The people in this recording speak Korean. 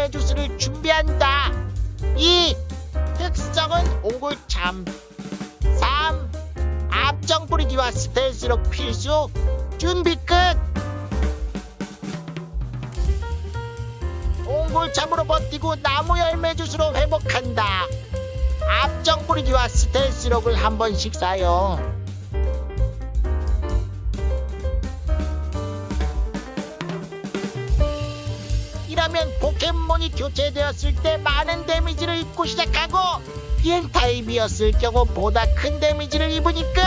열매 주스를 준비한다. 2. 특성은 옹골참 3. 앞정 뿌리기와 스텔스로 필수 준비 끝 옹골참으로 버티고 나무 열매 주스로 회복한다 앞정 뿌리기와 스텔스록을 한 번씩 사용 이러면 포켓몬이 교체되었을 때 많은 데미지를 입고 시작하고 비행 타입이었을 경우 보다 큰 데미지를 입으니 끝